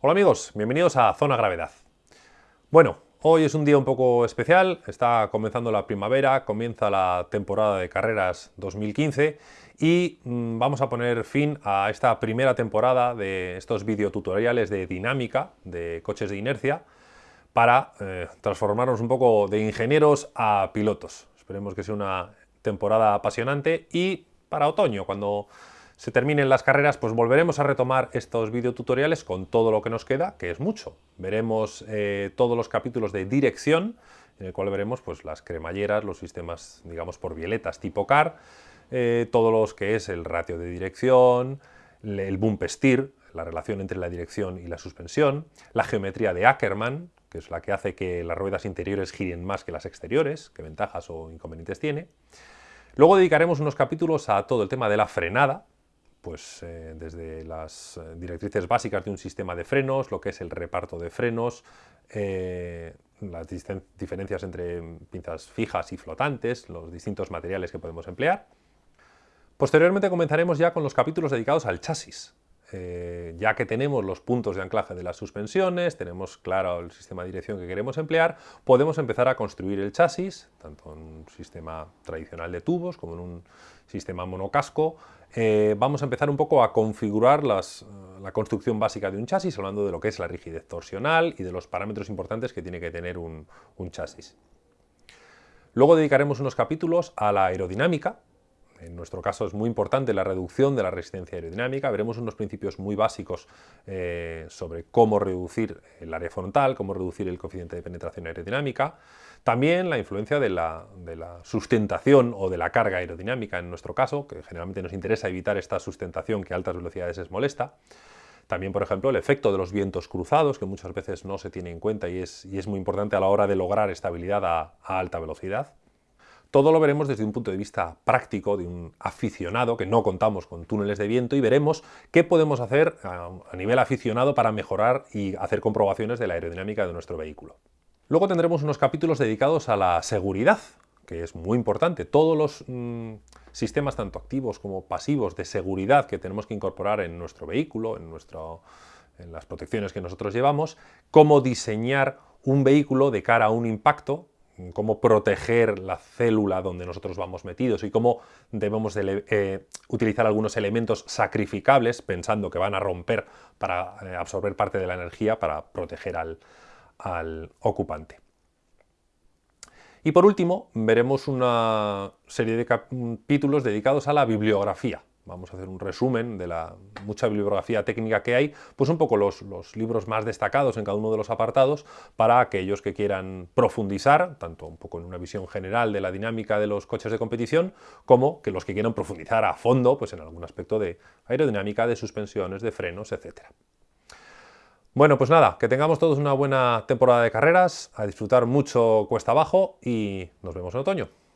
Hola amigos, bienvenidos a Zona Gravedad. Bueno, hoy es un día un poco especial, está comenzando la primavera, comienza la temporada de carreras 2015 y mm, vamos a poner fin a esta primera temporada de estos videotutoriales de dinámica de coches de inercia para eh, transformarnos un poco de ingenieros a pilotos. Esperemos que sea una temporada apasionante y para otoño, cuando se terminen las carreras, pues volveremos a retomar estos videotutoriales con todo lo que nos queda, que es mucho. Veremos eh, todos los capítulos de dirección, en el cual veremos pues, las cremalleras, los sistemas, digamos, por violetas tipo CAR, eh, todos los que es el ratio de dirección, el bump steer, la relación entre la dirección y la suspensión, la geometría de Ackermann, que es la que hace que las ruedas interiores giren más que las exteriores, qué ventajas o inconvenientes tiene. Luego dedicaremos unos capítulos a todo el tema de la frenada, pues eh, desde las eh, directrices básicas de un sistema de frenos, lo que es el reparto de frenos, eh, las diferencias entre pinzas fijas y flotantes, los distintos materiales que podemos emplear. Posteriormente comenzaremos ya con los capítulos dedicados al chasis, ya que tenemos los puntos de anclaje de las suspensiones, tenemos claro el sistema de dirección que queremos emplear, podemos empezar a construir el chasis, tanto en un sistema tradicional de tubos como en un sistema monocasco, eh, vamos a empezar un poco a configurar eh, la construcción básica de un chasis, hablando de lo que es la rigidez torsional y de los parámetros importantes que tiene que tener un, chasis. Luego dedicaremos unos capítulos a la aerodinámica, en nuestro caso es muy importante la reducción de la resistencia aerodinámica. Veremos unos principios muy básicos eh, sobre cómo reducir el área frontal, cómo reducir el coeficiente de penetración aerodinámica. También la influencia de la, sustentación o de la carga aerodinámica en nuestro caso, que generalmente nos interesa evitar esta sustentación que a altas velocidades es molesta. También, por ejemplo, el efecto de los vientos cruzados, que muchas veces no se tiene en cuenta y es, muy importante a la hora de lograr estabilidad a, alta velocidad. Todo lo veremos desde un punto de vista práctico de un aficionado, que no contamos con túneles de viento, y veremos qué podemos hacer a nivel aficionado para mejorar y hacer comprobaciones de la aerodinámica de nuestro vehículo. Luego tendremos unos capítulos dedicados a la seguridad, que es muy importante. Todos los mm, sistemas, tanto activos como pasivos, de seguridad que tenemos que incorporar en nuestro vehículo, en, en las protecciones que nosotros llevamos, cómo diseñar un vehículo de cara a un impacto, cómo proteger la célula donde nosotros vamos metidos y cómo debemos eh, utilizar algunos elementos sacrificables pensando que van a romper para eh, absorber parte de la energía para proteger al ocupante. Y por último, veremos una serie de capítulos dedicados a la bibliografía. Vamos a hacer un resumen de la mucha bibliografía técnica que hay, pues un poco los, libros más destacados en cada uno de los apartados para aquellos que quieran profundizar, tanto un poco en una visión general de la dinámica de los coches de competición, como que los que quieran profundizar a fondo pues en algún aspecto de aerodinámica, de suspensiones, de frenos, etcétera. Bueno, pues nada, que tengamos todos una buena temporada de carreras, a disfrutar mucho cuesta abajo y nos vemos en otoño.